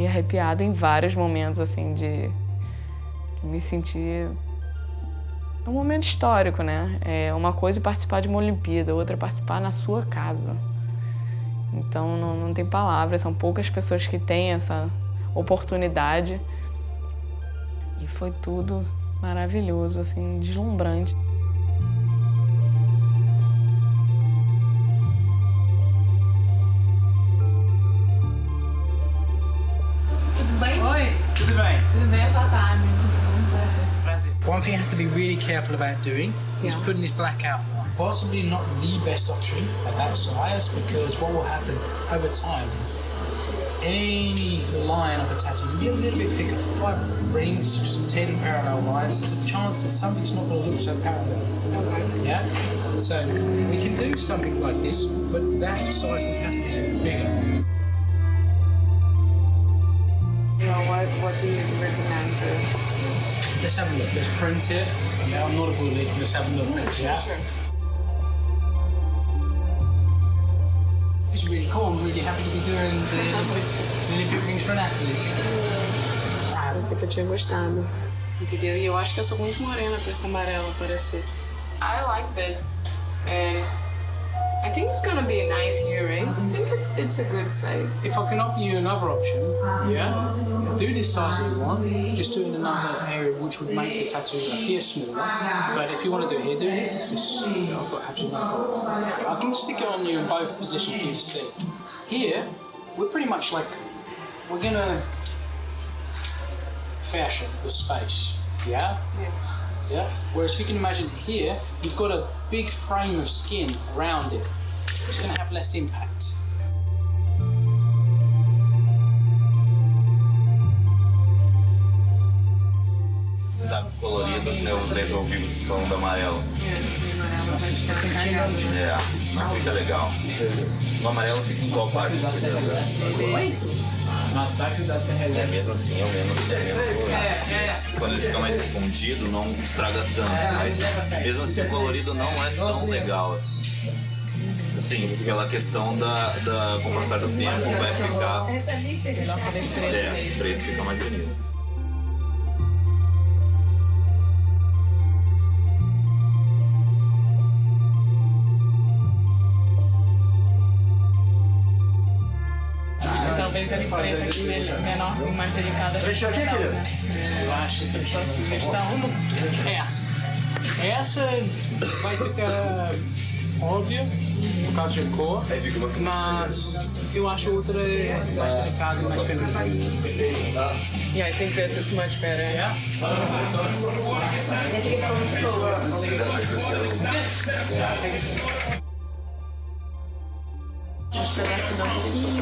arrepiada em vários momentos, assim, de me sentir... É um momento histórico, né? É uma coisa é participar de uma Olimpíada, outra é participar na sua casa. Então, não, não tem palavras, são poucas pessoas que têm essa oportunidade. E foi tudo maravilhoso, assim, deslumbrante. One thing you have to be really careful about doing is putting this black out. Possibly not the best option at that size because what will happen over time, any line of a tattoo will be a little bit thicker. Five rings, some 10 parallel lines, there's a chance that something's not going to look so parallel. Okay. Yeah? So we can do something like this, but that size would have to be bigger. You know, what, what do you recommend, sir? Let's have a look. Let's print it. Yeah, I'm not a bully. Let's have a look. yeah. It's really cool. I'm really happy to be doing the Olympic, the Olympic rings for an athlete. Ah, pensei que eu tinha gostado. Entendeu? E eu acho que eu sou muito morena pra esse amarelo parecer. I like this. And I think it's gonna be a nice here, eh? right? I think it's, it's a good size. If I can offer you another option, yeah, do this size if you want. Just do it in another area which would make the tattoo appear smaller. But if you want to do it here, do it here. Just, you know, I've got absolutely no problem. I can stick it on you in both positions for you to see. Here, we're pretty much like, we're gonna fashion the space, yeah? Yeah. Yeah. Whereas if you can imagine here, you've got a big frame of skin around it. It's going to have less impact. Tá colorido, eu devo ouvir o som do amarelo. É, mas fica legal. O amarelo fica em qual parte? Massacre da Serra É mesmo assim, é o menos, é menos colorido. Quando ele fica mais escondido, não estraga tanto. Mas mesmo assim, o colorido não é tão legal assim. Assim, pela questão da, da com o passar do tempo vai ficar. É, preto fica mais bonito. talvez ele preta aqui né, né, né, menor, assim, mais delicada. Deixa aqui, querido. Eu acho que essa sugestão é. Essa vai ficar óbvia no caso de cor, mas eu acho outra mais delicada, mais feminina. E aí tem peças mais diferentes. Esse aqui ficou muito boa. Os pedaços que dão um pouquinho.